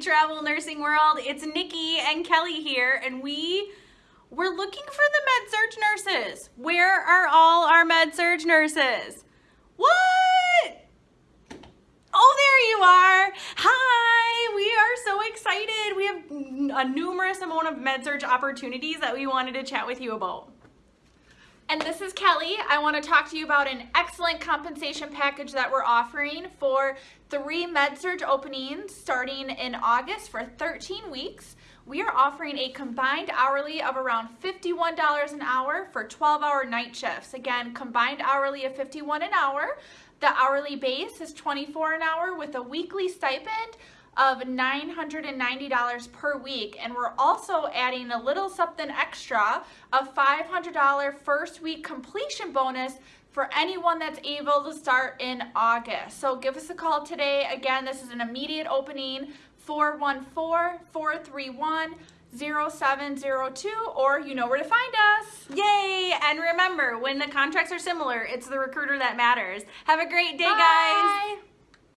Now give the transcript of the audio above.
Travel nursing world. It's Nikki and Kelly here, and we we're looking for the med surg nurses. Where are all our med surg nurses? What? Oh, there you are. Hi, we are so excited. We have a numerous amount of med surg opportunities that we wanted to chat with you about. And this is Kelly. I want to talk to you about an excellent compensation package that we're offering for three med-surg openings starting in August for 13 weeks. We are offering a combined hourly of around $51 an hour for 12-hour night shifts. Again, combined hourly of 51 an hour. The hourly base is 24 an hour with a weekly stipend of $990 per week. And we're also adding a little something extra, a $500 first week completion bonus for anyone that's able to start in August. So give us a call today. Again, this is an immediate opening, 414-431 0702 or you know where to find us. Yay! And remember, when the contracts are similar, it's the recruiter that matters. Have a great day, guys. Bye. guys.